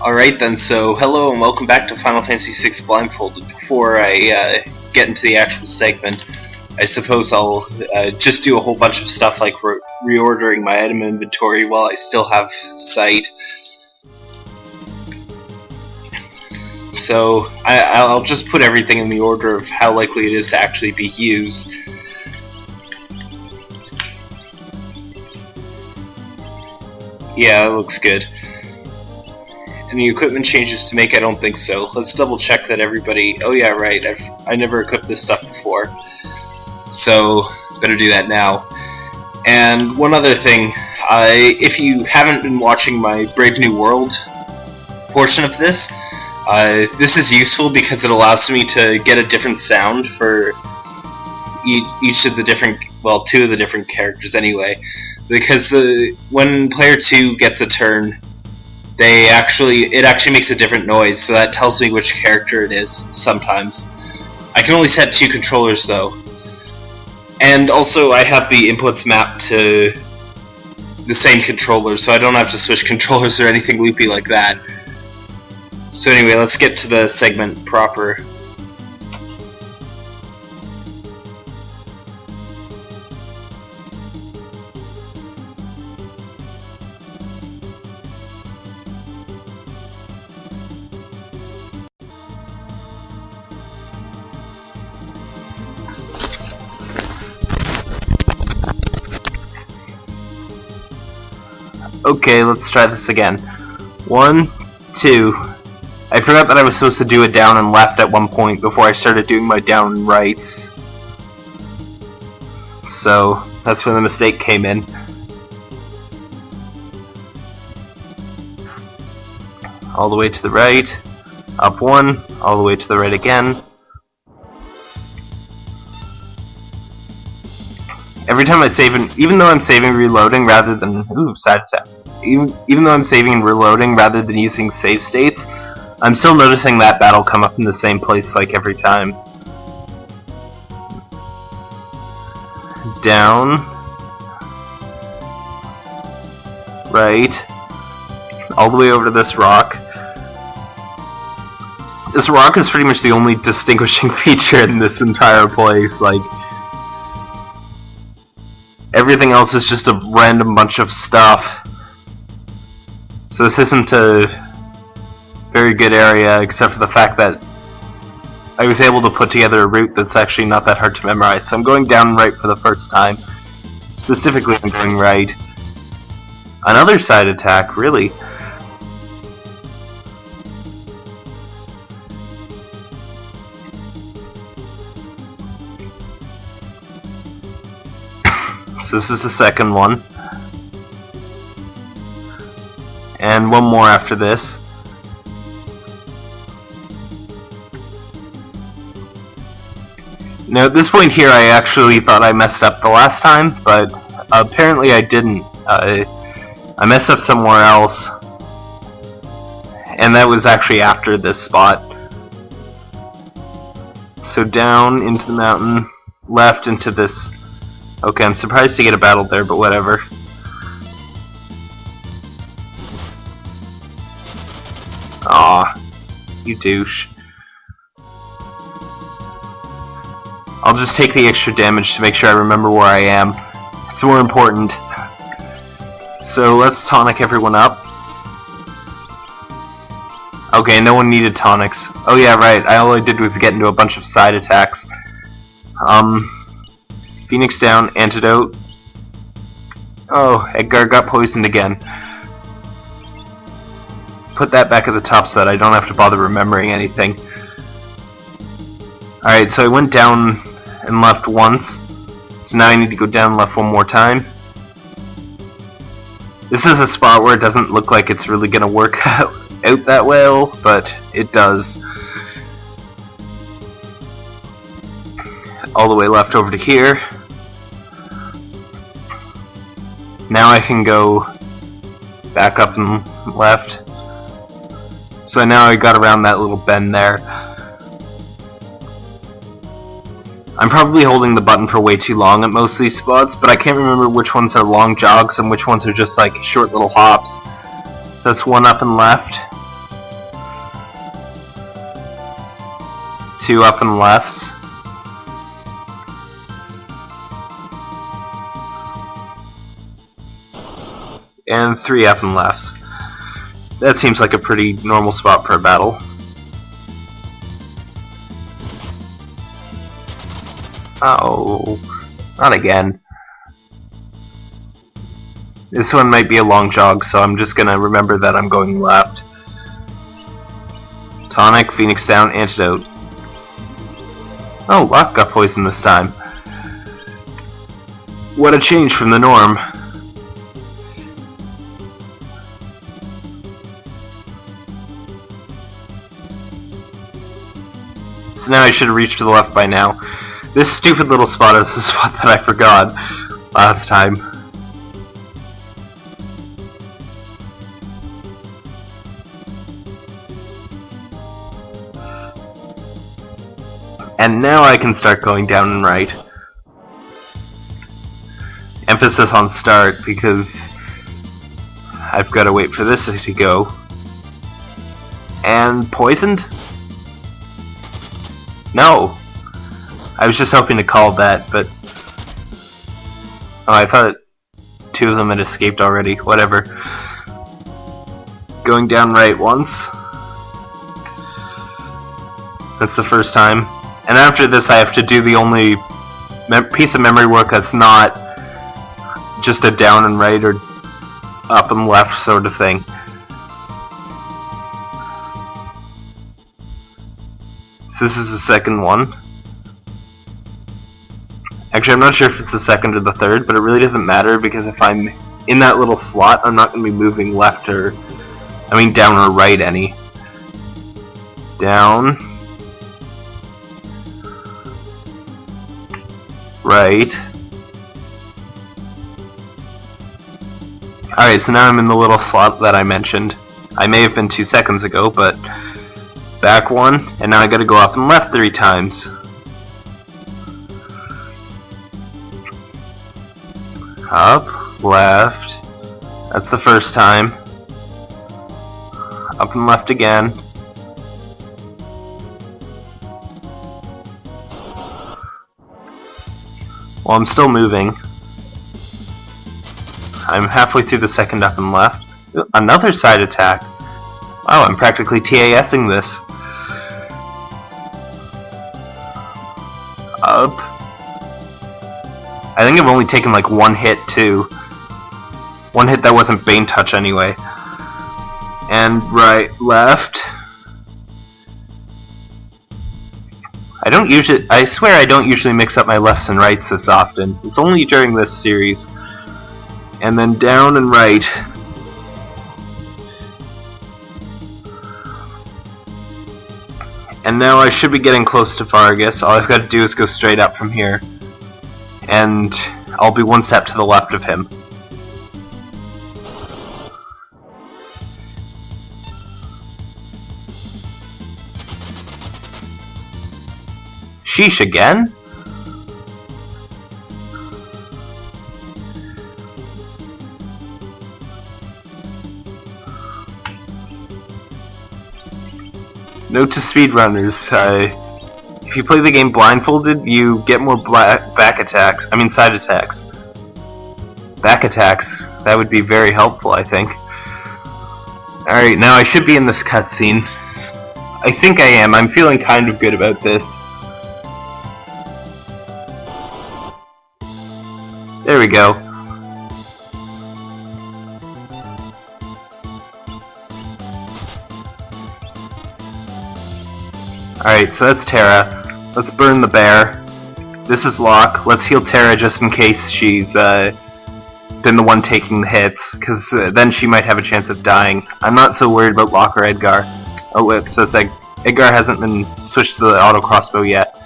Alright then, so hello and welcome back to Final Fantasy VI Blindfolded. Before I uh, get into the actual segment, I suppose I'll uh, just do a whole bunch of stuff like re reordering my item inventory while I still have sight. So I, will just put everything in the order of how likely it is to actually be used. Yeah, that looks good. Any equipment changes to make? I don't think so. Let's double check that everybody... Oh yeah, right. I've I never equipped this stuff before. So, better do that now. And one other thing. I, if you haven't been watching my Brave New World portion of this, uh, this is useful because it allows me to get a different sound for each, each of the different, well, two of the different characters anyway. Because the when player 2 gets a turn, they actually it actually makes a different noise, so that tells me which character it is sometimes. I can only set two controllers though. And also I have the inputs mapped to the same controller, so I don't have to switch controllers or anything loopy like that. So anyway, let's get to the segment proper. Okay, let's try this again. One, two. I forgot that I was supposed to do a down and left at one point before I started doing my down and rights. So, that's where the mistake came in. All the way to the right, up one, all the way to the right again, Every time I save and even though I'm saving reloading rather than ooh side attack. Even even though I'm saving and reloading rather than using save states, I'm still noticing that battle come up in the same place like every time. Down. Right. All the way over to this rock. This rock is pretty much the only distinguishing feature in this entire place, like Everything else is just a random bunch of stuff. So this isn't a very good area, except for the fact that I was able to put together a route that's actually not that hard to memorize. So I'm going down right for the first time. Specifically, I'm going right. Another side attack, really. This is the second one. And one more after this. Now at this point here I actually thought I messed up the last time, but apparently I didn't. Uh, I messed up somewhere else. And that was actually after this spot. So down into the mountain, left into this Okay, I'm surprised to get a battle there, but whatever. You douche. I'll just take the extra damage to make sure I remember where I am. It's more important. So let's tonic everyone up. Okay, no one needed tonics. Oh yeah, right, I all I did was get into a bunch of side attacks. Um, Phoenix down, antidote. Oh, Edgar got poisoned again. Put that back at the top so that I don't have to bother remembering anything. Alright, so I went down and left once. So now I need to go down left one more time. This is a spot where it doesn't look like it's really going to work out, out that well, but it does. All the way left over to here. Now I can go back up and left. So now I got around that little bend there. I'm probably holding the button for way too long at most of these spots, but I can't remember which ones are long jogs and which ones are just like short little hops. So that's one up and left. Two up and lefts. And three up and lefts. That seems like a pretty normal spot for a battle. Oh, not again. This one might be a long jog, so I'm just gonna remember that I'm going left. Tonic, Phoenix down, antidote. Oh, Locke got poisoned this time. What a change from the norm. So now I should reached to the left by now. This stupid little spot is the spot that I forgot last time. And now I can start going down and right. Emphasis on start because I've got to wait for this to go. And poisoned? No! I was just hoping to call that, but... Oh, I thought two of them had escaped already. Whatever. Going down right once. That's the first time. And after this I have to do the only piece of memory work that's not just a down and right or up and left sort of thing. So this is the second one. Actually, I'm not sure if it's the second or the third, but it really doesn't matter because if I'm in that little slot, I'm not going to be moving left or, I mean down or right any. Down. Right. Alright, so now I'm in the little slot that I mentioned. I may have been two seconds ago, but back one, and now I gotta go up and left three times. Up, left, that's the first time. Up and left again. Well, I'm still moving. I'm halfway through the second up and left. Another side attack. Wow, I'm practically TASing this. Up. I think I've only taken like one hit too. One hit that wasn't Bane Touch anyway. And right, left. I don't usually, I swear I don't usually mix up my lefts and rights this often. It's only during this series. And then down and right. And now I should be getting close to Vargas. All I've got to do is go straight up from here. And I'll be one step to the left of him. Sheesh again? Note to speedrunners, uh, if you play the game blindfolded, you get more back attacks, I mean side attacks. Back attacks, that would be very helpful, I think. Alright, now I should be in this cutscene. I think I am, I'm feeling kind of good about this. There we go. Alright, so that's Terra. Let's burn the bear. This is Locke. Let's heal Terra just in case she's uh, been the one taking the hits, because uh, then she might have a chance of dying. I'm not so worried about Locke or Edgar. Oh, whoops, that's Ed Edgar hasn't been switched to the auto crossbow yet.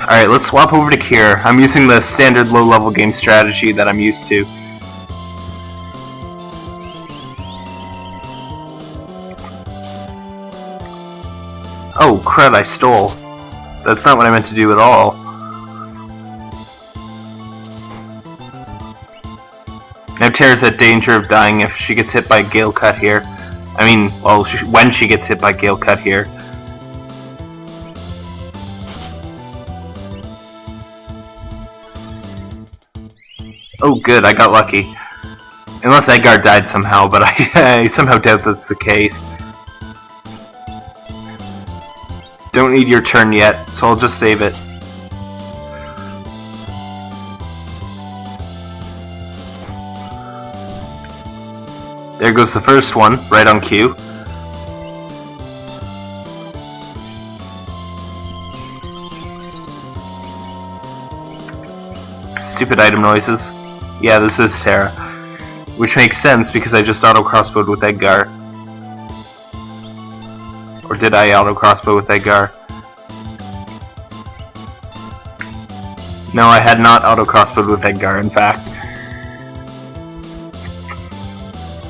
Alright, let's swap over to Cure. I'm using the standard low-level game strategy that I'm used to. Oh, crud, I stole. That's not what I meant to do at all. Now Terra's at danger of dying if she gets hit by Gale Cut here. I mean, well, she, when she gets hit by Gale Cut here. Oh good, I got lucky. Unless Edgar died somehow, but I, I somehow doubt that's the case. Don't need your turn yet, so I'll just save it. There goes the first one, right on cue. Stupid item noises. Yeah, this is Terra. Which makes sense because I just auto-crossbowed with Edgar. Or did I auto-crossbow with Edgar? No, I had not auto-crossbowed with Edgar, in fact.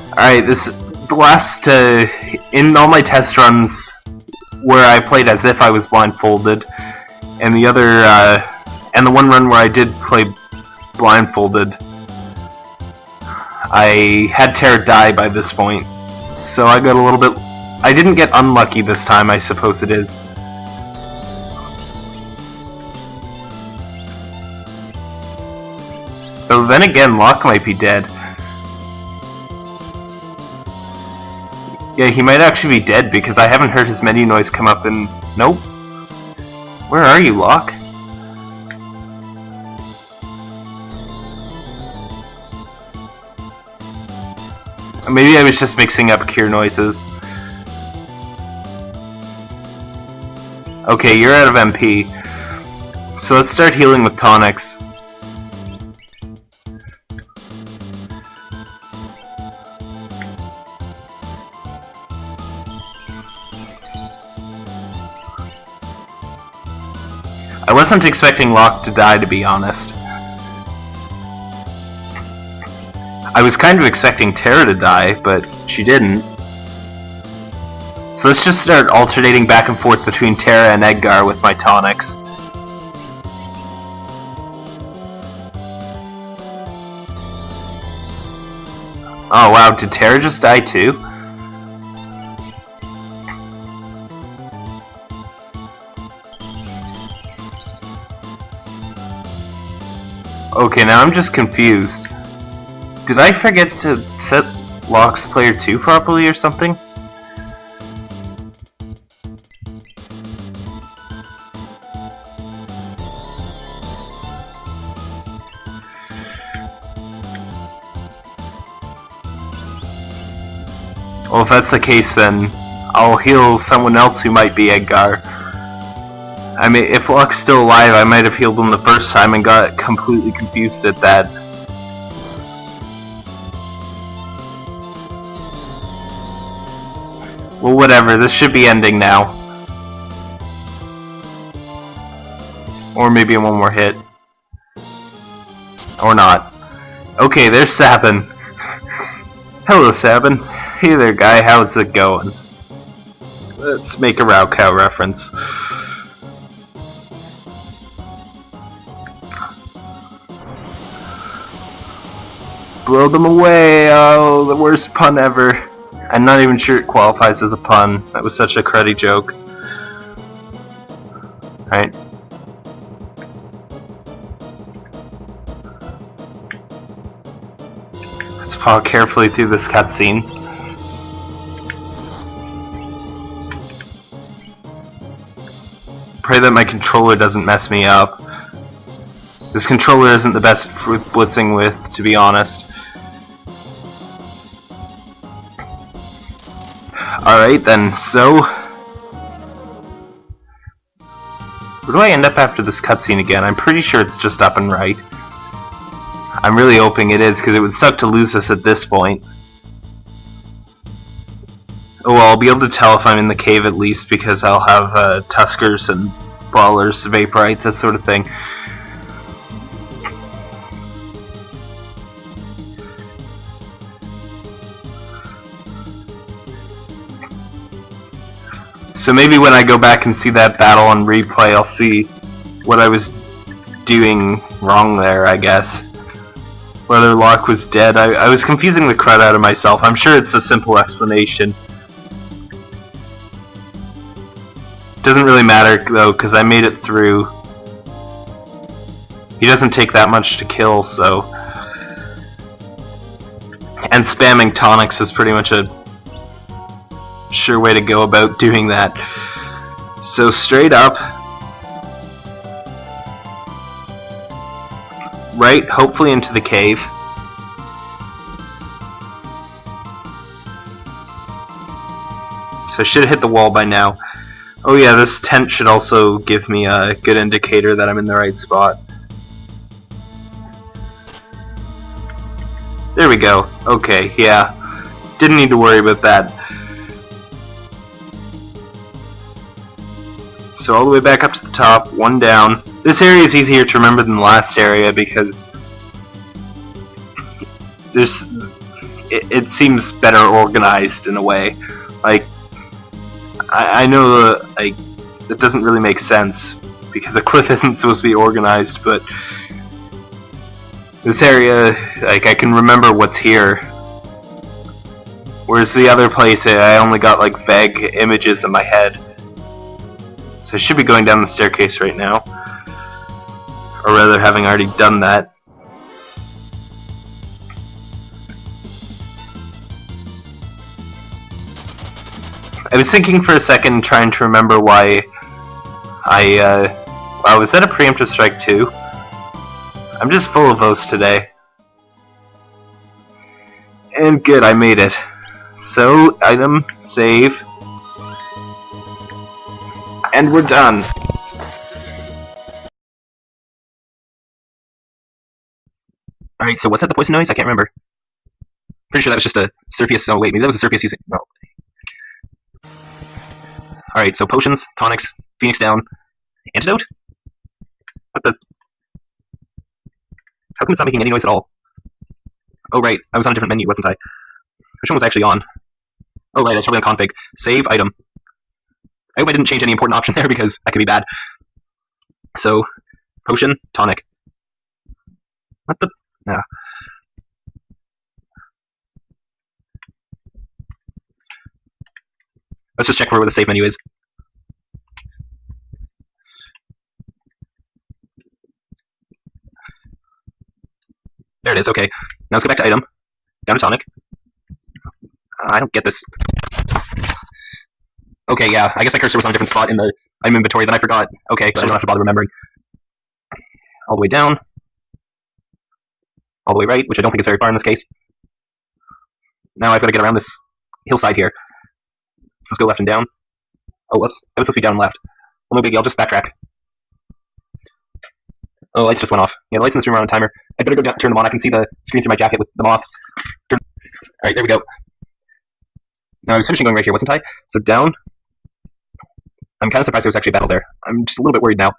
Alright, this the last uh, in all my test runs where I played as if I was blindfolded, and the other uh, and the one run where I did play blindfolded, I had Terra die by this point, so I got a little bit. I didn't get unlucky this time, I suppose it is. Though then again, Locke might be dead. Yeah, he might actually be dead because I haven't heard his menu noise come up in... Nope. Where are you, Locke? Maybe I was just mixing up cure noises. Okay, you're out of MP. So let's start healing with tonics. I wasn't expecting Locke to die, to be honest. I was kind of expecting Terra to die, but she didn't. So let's just start alternating back and forth between Terra and Edgar with my tonics. Oh wow, did Terra just die too? Okay, now I'm just confused. Did I forget to set Locke's player 2 properly or something? Well, if that's the case, then I'll heal someone else who might be Edgar. I mean, if Locke's still alive, I might have healed him the first time and got completely confused at that. Well, whatever, this should be ending now. Or maybe one more hit. Or not. Okay, there's Sabin. Hello, Sabin. Hey there, guy, how's it going? Let's make a raocow reference. Blow them away! Oh, the worst pun ever. I'm not even sure it qualifies as a pun. That was such a cruddy joke. Right. Let's follow carefully through this cutscene. Pray that my controller doesn't mess me up. This controller isn't the best for blitzing with, to be honest. Alright then, so... Where do I end up after this cutscene again? I'm pretty sure it's just up and right. I'm really hoping it is, because it would suck to lose us at this point. Oh well, I'll be able to tell if I'm in the cave at least, because I'll have uh, Tuskers and Brawlers, Vaporites, that sort of thing. So maybe when I go back and see that battle on replay, I'll see what I was doing wrong there, I guess. whether Locke was dead. I, I was confusing the crud out of myself. I'm sure it's a simple explanation. Doesn't really matter though, because I made it through. He doesn't take that much to kill, so. And spamming tonics is pretty much a sure way to go about doing that. So straight up, right, hopefully into the cave. So I should have hit the wall by now. Oh yeah, this tent should also give me a good indicator that I'm in the right spot. There we go. Okay, yeah. Didn't need to worry about that. So all the way back up to the top, one down. This area is easier to remember than the last area because there's it, it seems better organized in a way. Like I, I know uh, like it doesn't really make sense because a cliff isn't supposed to be organized, but this area, like I can remember what's here. Whereas the other place, I only got like vague images in my head. So I should be going down the staircase right now. Or rather, having already done that. I was thinking for a second, trying to remember why I, uh... Wow, was that a preemptive strike too? I'm just full of those today. And good, I made it. So, item, save, and we're done. Alright, so was that the poison noise? I can't remember. Pretty sure that was just a Cirpius. Oh, wait, maybe that was a Cirpius using. No. Alright, so potions, tonics, Phoenix down, antidote? What the? How come it's not making any noise at all? Oh, right, I was on a different menu, wasn't I? Which one was actually on? Oh, right, that's probably on config. Save item. I hope I didn't change any important option there because that could be bad. So, potion, tonic. What the? No. Let's just check where the save menu is. There it is, okay. Now let's go back to item. Down to tonic. I don't get this. Okay, yeah, I guess my cursor was on a different spot in the item inventory, then I forgot. Okay, so I don't have to bother remembering. All the way down. All the way right, which I don't think is very far in this case. Now I've got to get around this hillside here. So let's go left and down. Oh, whoops. That was supposed to be down left. Well, no biggie, I'll just backtrack. Oh, lights just went off. Yeah, the lights in this room are on a timer. I better go down, turn them on. I can see the screen through my jacket with them off. Alright, there we go. Now I was finishing going right here, wasn't I? So down, I'm kind of surprised there was actually battle there. I'm just a little bit worried now.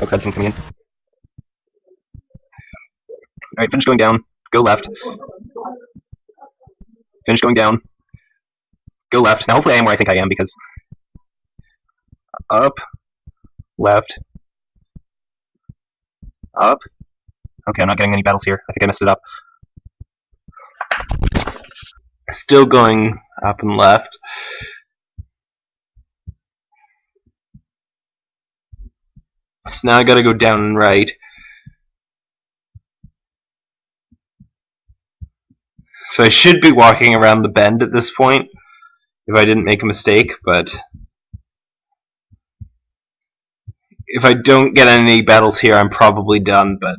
Oh, crud, someone's coming in. Alright, finish going down. Go left. Finish going down. Go left. Now, hopefully I am where I think I am, because... Up. Left. Up. Okay, I'm not getting any battles here. I think I messed it up. Still going up and left. So now I gotta go down and right. So I should be walking around the bend at this point, if I didn't make a mistake, but if I don't get any battles here, I'm probably done, but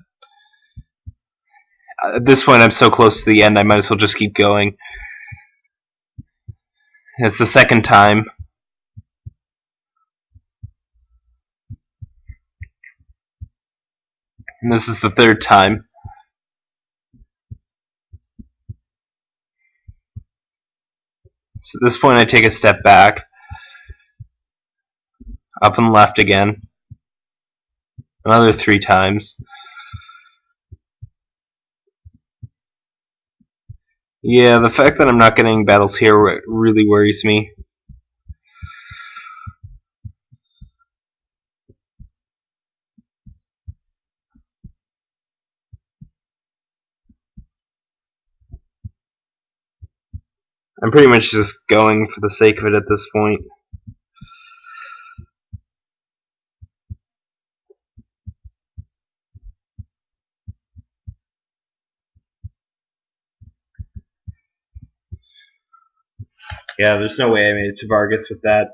at this point I'm so close to the end, I might as well just keep going. It's the second time. And this is the third time. So at this point I take a step back. Up and left again. Another three times. Yeah, the fact that I'm not getting battles here really worries me. I'm pretty much just going for the sake of it at this point. Yeah, there's no way I made it to Vargas with that.